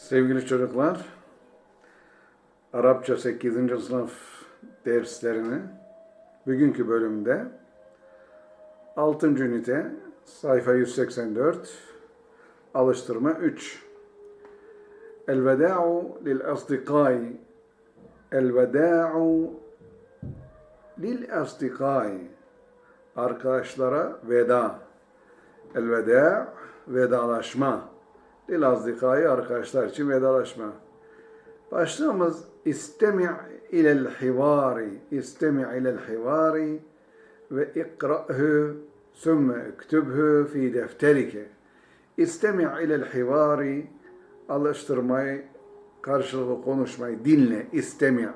Sevgili çocuklar, Arapça 8. sınıf derslerini bugünkü bölümde 6. ünite sayfa 184 alıştırma 3 Elveda'u lil asdikai Elveda'u lil asdikai Arkadaşlara veda Elveda vedalaşma Lil azdikai arkadaşlar için vedalaşma. Başlığımız istemi' ilel hivari. İstemi' ilel hivari ve ikra'hu sümme üktübhü fi defterike. İstemi' ilel hivari alıştırmayı, karşılıklı konuşmayı dinle, istemi'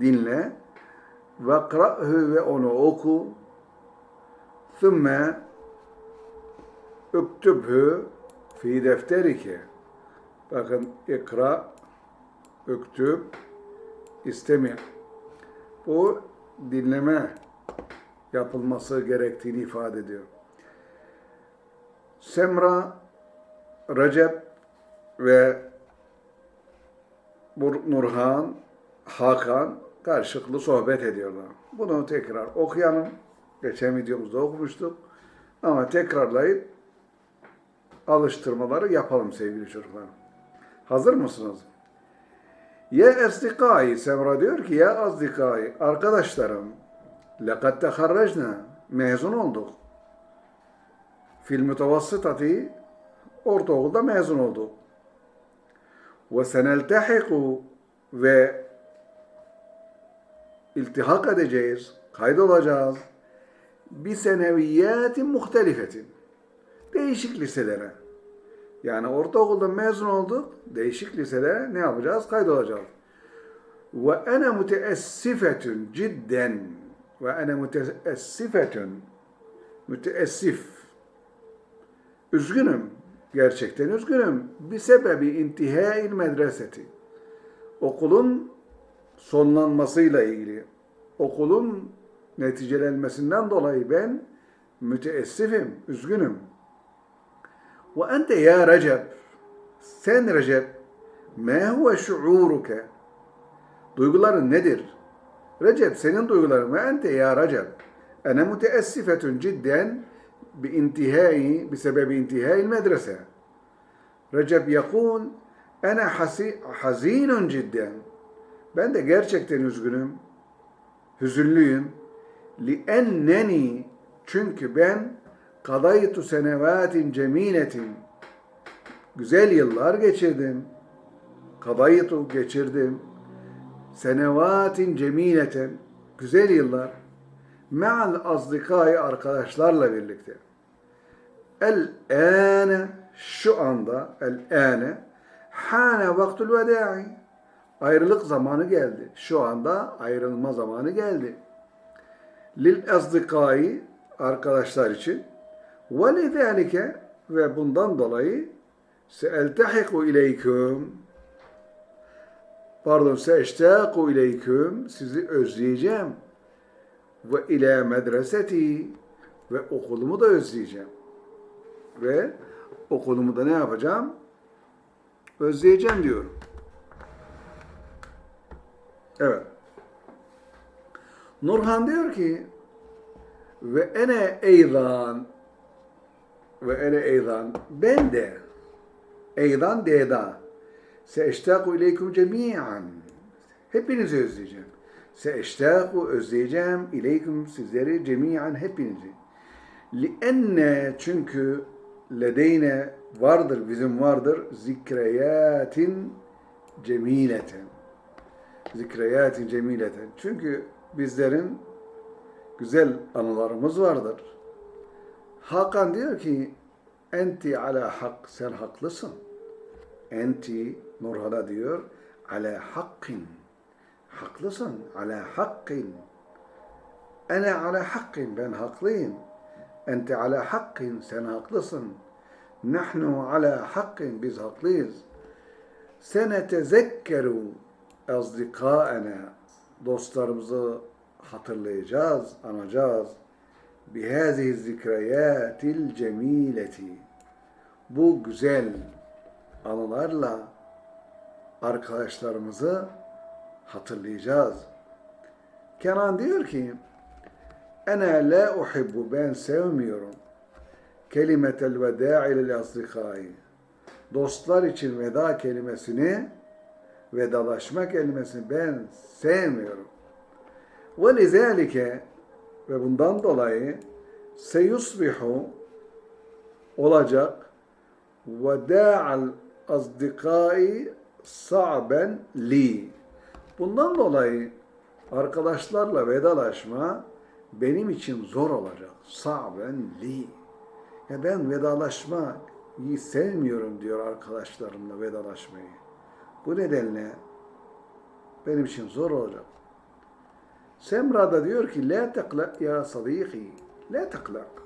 dinle ve ikra'hu ve onu oku sümme üktübhü fi defterike. Bakın ikra, üktüb, istemi. Bu dinleme yapılması gerektiğini ifade ediyor. Semra, Recep ve Nurhan, Hakan karşılıklı sohbet ediyorlar. Bunu tekrar okuyalım. Geçen videomuzda okumuştuk. Ama tekrarlayıp alıştırmaları yapalım sevgili çocuklar. Hazır mısınız? Ya esdikai, Semra diyor ki ya azdikai, arkadaşlarım, lekad teharracna, mezun olduk. Fil mütevassıtati, ortaokulda mezun olduk. Ve seneltehiku ve iltihak edeceğiz, kaydolacağız. Bir seneviyetin muhtelifetin değişik liselere. Yani ortaokulda mezun olduk, değişik liselere ne yapacağız? Kaydolacağız. Ve ene müteessifetün cidden ve ene müteessifetün müteessif üzgünüm. Gerçekten üzgünüm. Bir sebebi intihail medreseti. Okulun sonlanmasıyla ilgili. Okulun neticelenmesinden dolayı ben müteessifim, üzgünüm. Ente ya Recep, sen Recep, ma huve şuuruke, duyguların nedir? Recep, senin duyguların ve ente ya Recep, ene müteessifetun cidden bi intihai, bi sebebi intihai medrese. Recep yakul, ene hazinun cidden, ben de gerçekten üzgünüm, hüzünlüyüm. Li enneni, çünkü ben kadaytu senevatin cemiletin güzel yıllar geçirdim. Kadaytu geçirdim. Senevatin cemileten güzel yıllar. Me'al azdikai arkadaşlarla birlikte. El ane şu anda el ane hane vaktul vedai ayrılık zamanı geldi. Şu anda ayrılma zamanı geldi. Lil azdikai arkadaşlar için وَلِذَٰلِكَ ve bundan dolayı seeltehiku ileyküm pardon seeştaku ileyküm sizi özleyeceğim ve ile medreseti ve okulumu da özleyeceğim ve okulumu da ne yapacağım? Özleyeceğim diyor. Evet. Nurhan diyor ki ve ene eydan ve ene eydan ben de eydan deda seeştaku ileykum cemiyan hepinizi özleyeceğim. Seeştaku özleyeceğim ileykum sizleri cemiyan hepinizi. Lienne çünkü ledeyne vardır bizim vardır zikreyatin cemileten. Zikreyatin cemileten. Çünkü bizlerin güzel anılarımız vardır. Hakan diyor ki enti ala hak sen haklısın. Enti Nurhan'a diyor ala hakkin. Haklısın ala hakkin. Ene ala hakkin ben haklıyım. Enti ala hakkin sen haklısın. Nahnu ala hakkin biz haklıyız. Senetezekkeru azdikaena dostlarımızı hatırlayacağız, anacağız. Bihazihi zikreyatil cemileti. Bu güzel anılarla arkadaşlarımızı hatırlayacağız. Kenan diyor ki Ene la uhibbu ben sevmiyorum kelimetel veda'i lil asdikai dostlar için veda kelimesini vedalaşma kelimesini ben sevmiyorum. Ve lizalike ve bundan dolayı seyusbihu olacak veda'al azdikai sa'ben li. Bundan dolayı arkadaşlarla vedalaşma benim için zor olacak. Sa'ben li. Ya ben vedalaşmayı sevmiyorum diyor arkadaşlarımla vedalaşmayı. Bu nedenle benim için zor olacak. Semra da diyor ki La teklak ya sadiki. La teklak.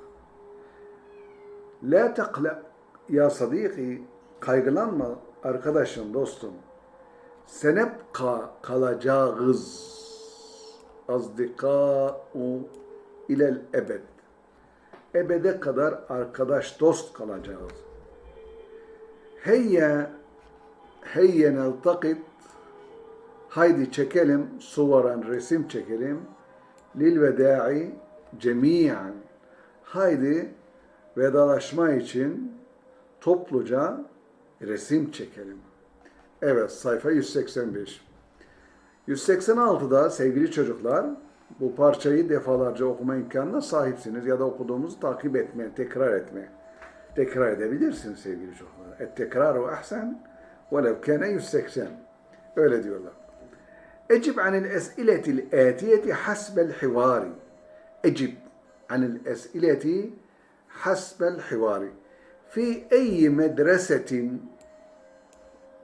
La teklak ya sadiki. Kaygılanma arkadaşım, dostum. Senebka kalacağız. Azdikâ'u ilel ebed. Ebede kadar arkadaş, dost kalacağız. Heyye heyye neltakit haydi çekelim suvaran resim çekelim lil veda'i cemiyen haydi vedalaşma için topluca resim çekelim. Evet sayfa 185. 186'da sevgili çocuklar bu parçayı defalarca okuma imkanına sahipsiniz ya da okuduğumuzu takip etmeye, tekrar etmeye. Tekrar edebilirsiniz sevgili çocuklar. Et tekraru ahsen velev kâne 180. Öyle diyorlar. اجب عن الأسئلة الآتية حسب الحوار. اجب عن الأسئلة حسب الحوار. في أي مدرسة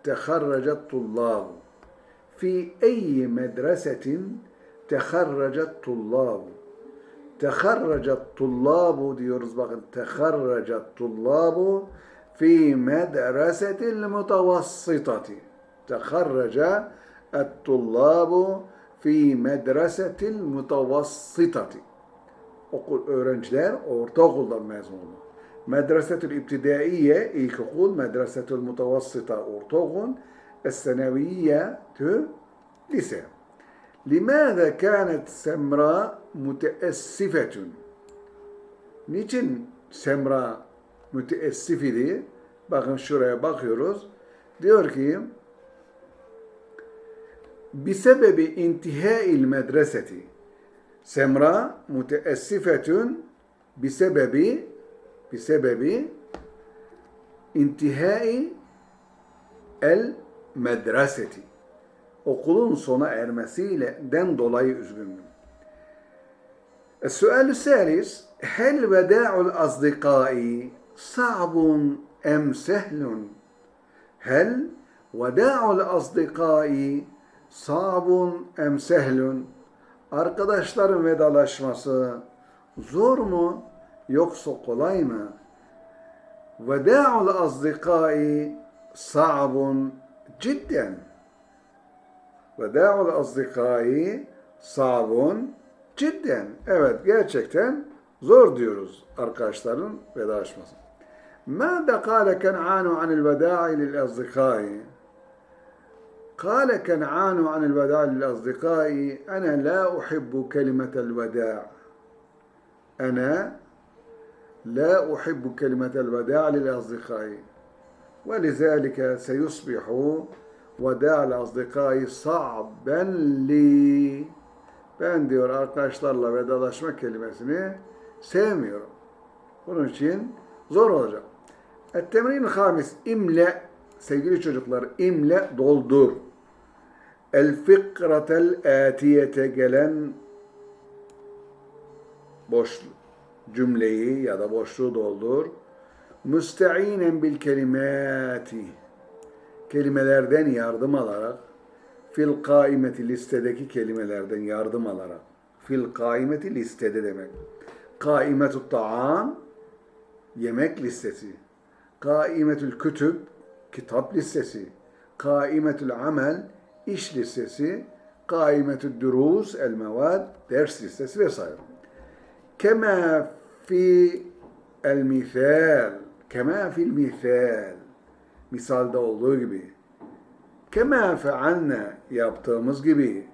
تخرج الطلاب؟ في أي مدرسة تخرج الطلاب؟ تخرج الطلاب تخرج الطلاب في مدرسة المتوسطة. تخرج الطلاب في مدرسة المتوسطة okul öğrenciler ortaokuldan mezun oldu. Medresetül İbtidaiye ilkokul, Medresetül Mutavassıta ortaokul, Es-Seneviye tü lise. Limâze kânet Semra müteessifetün? Niçin Semra müteessif idi? Bakın şuraya bakıyoruz. Diyor ki bisebebi intihâil medreseti Semra müteessifetün bisebebi bisebebi intihai el medreseti okulun sona ermesiyle den dolayı üzgündüm. السؤال الثالث هل وداع الأصدقاء صعب أم سهل؟ هل وداع الأصدقاء صعب أم سهل؟ Arkadaşların vedalaşması zor mu yoksa kolay mı? Veda'ul azdikai sa'bun cidden. Veda'ul azdikai sa'bun cidden. Evet gerçekten zor diyoruz arkadaşların vedalaşması. ماذا قال كنعان عن الوداع للأصدقاء؟ قال كنعان عن الوداع للأصدقاء أنا لا أحب كلمة الوداع أنا لا أحب كلمة الوداع للأصدقاء ولذلك سيصبح وداع الأصدقاء صعبا لي ben diyor arkadaşlarla vedalaşma kelimesini sevmiyorum. Bunun için zor olacak. Et-temrin hamis imle sevgili çocuklar imle doldur. El fikratel atiyete gelen boş cümleyi ya da boşluğu doldur. Müsteinen bil kelimati kelimelerden yardım alarak fil kaimeti listedeki kelimelerden yardım alarak fil kaimeti listede demek. Kaimetü ta'am yemek listesi. Kaimetül kütüb kitap listesi. Kaimetül amel iş listesi. Kaimetül durus el mevad ders listesi vesaire. Kema fi el misal kema fil misal misalda olduğu gibi Kema fealne yaptığımız gibi.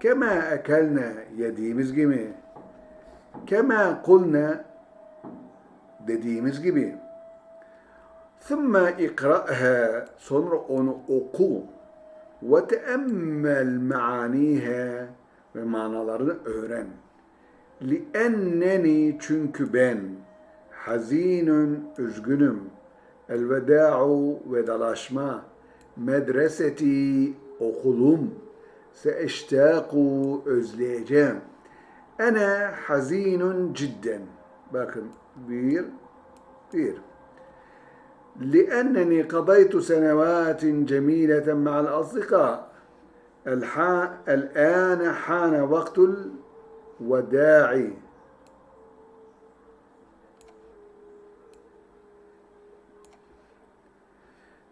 Kema ekelne yediğimiz gibi. Kema kulne dediğimiz gibi. Thumma ikra'ha sonra onu oku teemmel maaniha ve manalarını öğren. Li'enneni çünkü ben hazinun üzgünüm. Elveda'u vedalaşma. Medreseti okulum. Seeştaku özleyeceğim. Ene hazinun cidden. Bakın bir, bir. لأنني قضيت سنوات جميلة مع الأصدقاء. الح- الآن حان وقت الوداع.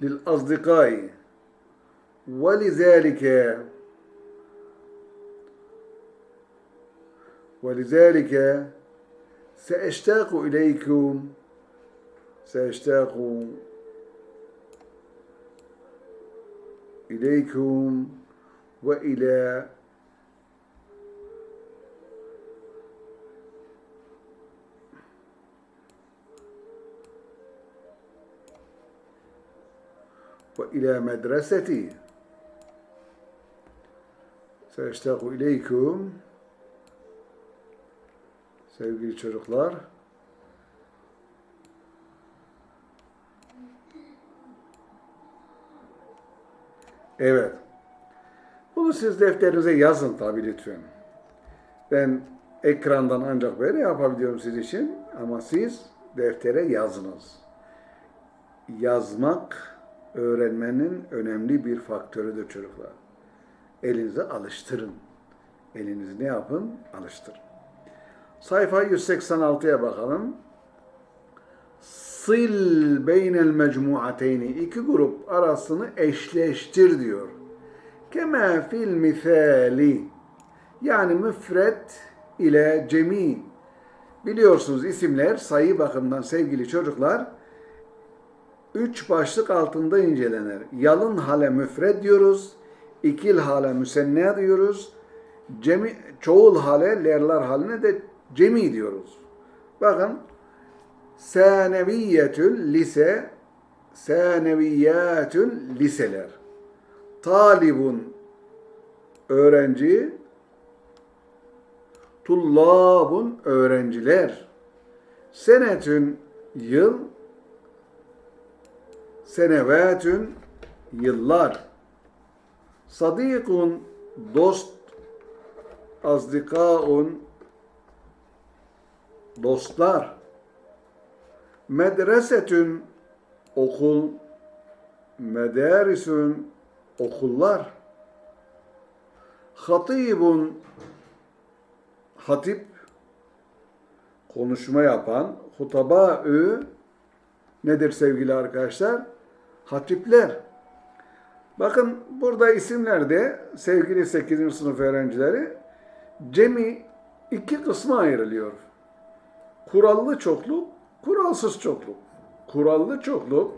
للأصدقاء. ولذلك ولذلك سأشتاق إليكم سأشتاق إليكم وإلى وإلى مدرستي. سأشتاق إليكم. sevgili çocuklar Evet. Bunu siz defterinize yazın tabii lütfen. Ben ekrandan ancak böyle yapabiliyorum siz için ama siz deftere yazınız. Yazmak öğrenmenin önemli bir faktörüdür çocuklar. Elinize alıştırın. Elinizi ne yapın? Alıştırın. Sayfa 186'ya bakalım. Sil beynel mecmuateyni. iki grup arasını eşleştir diyor. Kema fil misali. Yani müfret ile cemi. Biliyorsunuz isimler sayı bakımından sevgili çocuklar üç başlık altında incelenir. Yalın hale müfred diyoruz. ikil hale müsenne diyoruz. Cemi, çoğul hale, lerler haline de cemi diyoruz. Bakın Saneviyetül lise, saneviyatül liseler. Talibun öğrenci, tullabun öğrenciler. Senetün yıl, senevetün yıllar. Sadikun dost, azdikaun dostlar. Medresetün okul, medarisün okullar. Hatibun hatip konuşma yapan, hutabaü nedir sevgili arkadaşlar? Hatipler. Bakın burada isimlerde sevgili 8. sınıf öğrencileri cemi iki kısma ayrılıyor. Kurallı çokluk, kuralsız çokluk. Kurallı çokluk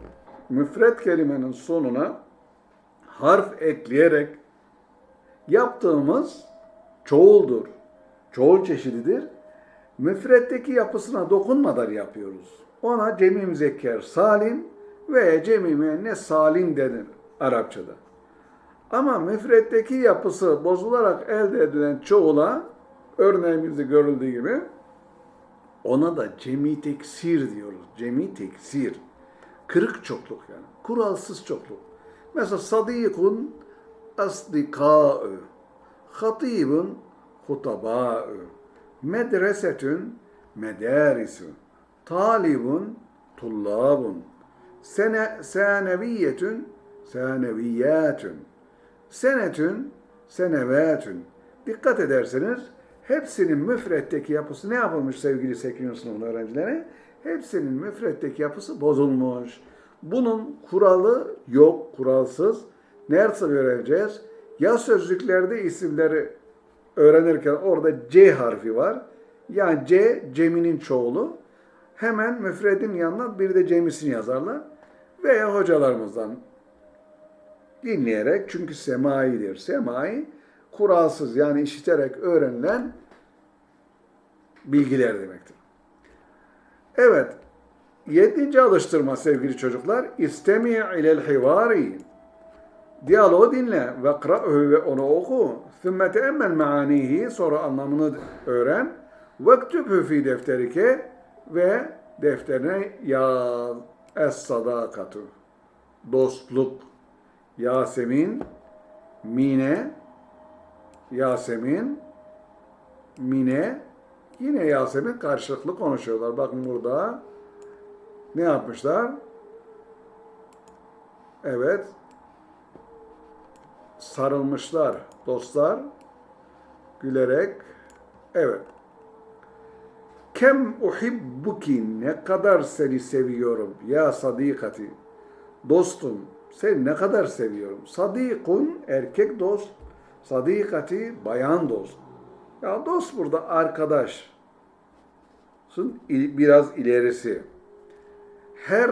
müfret kelimenin sonuna harf ekleyerek yaptığımız çoğuldur. Çoğul çeşididir. Müfretteki yapısına dokunmadan yapıyoruz. Ona cemi müzekker salim veya cemi müennes salim denir Arapçada. Ama müfretteki yapısı bozularak elde edilen çoğula örneğimizde görüldüğü gibi ona da cemi teksir diyoruz. Cemi teksir. Kırık çokluk yani. Kuralsız çokluk. Mesela sadikun asdikâ'ü. Hatibun hutabâ'ü. Medresetün medârisü. Talibun tullabun. Sene, seneviyyetün seneviyyatün. Senetün senevatün. Dikkat ederseniz hepsinin müfretteki yapısı ne yapılmış sevgili 8. sınıfın öğrencileri? Hepsinin müfretteki yapısı bozulmuş. Bunun kuralı yok, kuralsız. Nerede öğreneceğiz? Ya sözlüklerde isimleri öğrenirken orada C harfi var. Yani C, ceminin çoğulu. Hemen müfredin yanına bir de cemisini yazarlar. Veya hocalarımızdan Dinleyerek çünkü semaidir. Semai kuralsız yani işiterek öğrenilen bilgiler demektir. Evet. Yedinci alıştırma sevgili çocuklar. İstemi ilel hivari. Diyaloğu dinle ve kra'hu ve onu oku. Sümme teemmel maanihi sonra anlamını öğren. Vektübhü fi defterike ve defterine yaz es sadakatu. Dostluk. Yasemin, Mine, Yasemin, Mine, yine Yasemin karşılıklı konuşuyorlar. Bakın burada ne yapmışlar? Evet, sarılmışlar dostlar, gülerek. Evet. Kem uhibbuki ne kadar seni seviyorum ya sadikati. Dostum seni ne kadar seviyorum. Sadikun erkek dost, sadikati bayan dost. Ya dost burada arkadaş. Biraz ilerisi. Her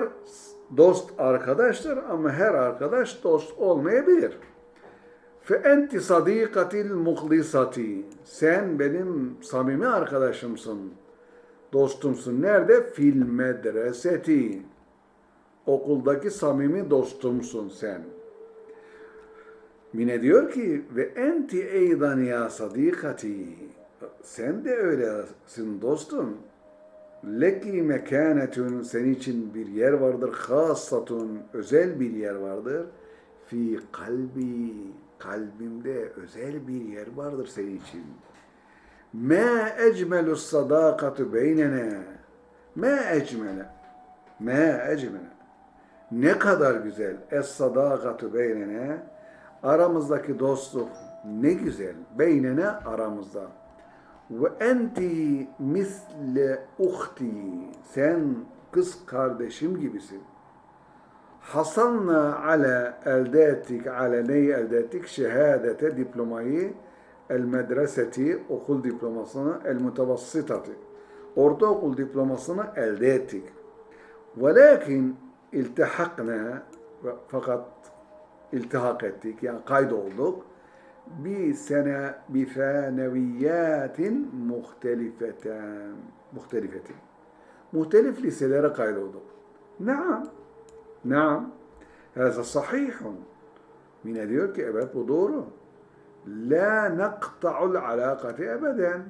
dost arkadaştır ama her arkadaş dost olmayabilir. Fe enti sadikatil muhlisati. Sen benim samimi arkadaşımsın. Dostumsun. Nerede? Fil medreseti. Okuldaki samimi dostumsun sen. Mine diyor ki ve enti eydan ya sadikati. Sen de öylesin dostum. Leki mekanetun senin için bir yer vardır. Hassatun özel bir yer vardır. Fi kalbi kalbimde özel bir yer vardır senin için. Ma ecmelu sadakatu beynene. Ma ecmele. Ma ecmele. Ne kadar güzel. Es sadakatu beynene. Aramızdaki dostluk ne güzel. Beynene aramızda. Ve enti misle uhti. Sen kız kardeşim gibisin. Hasanna ala elde ettik, ala neyi elde ettik? Şehadete, diplomayı, el medreseti, okul diplomasını, el mutavassitati. Ortaokul diplomasını elde ettik. Velakin iltihakna, fakat iltihak ettik, yani kaydolduk. Bir sene bi feneviyatin muhtelifeten, muhtelifetin. Muhtelif liselere kaydolduk. Naam. Naam. Hâzâ sahihun. Mine diyor ki evet bu doğru. La neqta'ul alakati ebeden.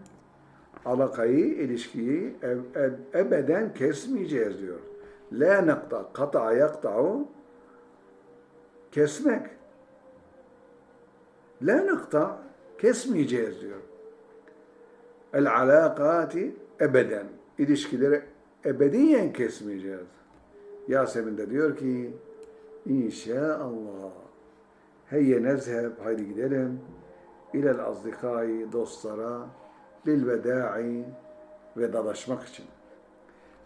Alakayı, ilişkiyi ebeden kesmeyeceğiz diyor. La nekta, kata yakta'u kesmek. La nekta, kesmeyeceğiz diyor. El alakati ebeden. İlişkileri ebediyen kesmeyeceğiz. Yasemin de diyor ki İnşallah heyye nezheb haydi gidelim ilel azdikai dostlara lil vedai vedalaşmak için.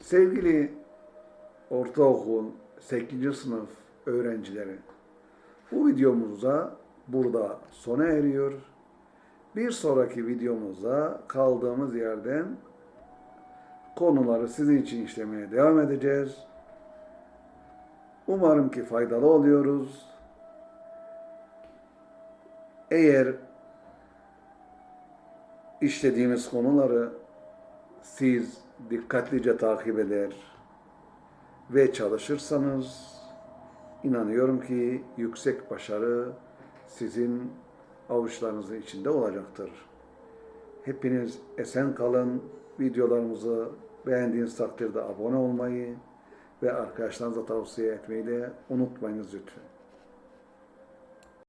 Sevgili ortaokul 8. sınıf öğrencileri bu videomuzda burada sona eriyor. Bir sonraki videomuzda kaldığımız yerden konuları sizin için işlemeye devam edeceğiz. Umarım ki faydalı oluyoruz. Eğer işlediğimiz konuları siz dikkatlice takip eder ve çalışırsanız inanıyorum ki yüksek başarı sizin avuçlarınızın içinde olacaktır. Hepiniz esen kalın. Videolarımızı beğendiğiniz takdirde abone olmayı ve arkadaşlarınıza tavsiye etmeyi de unutmayınız lütfen.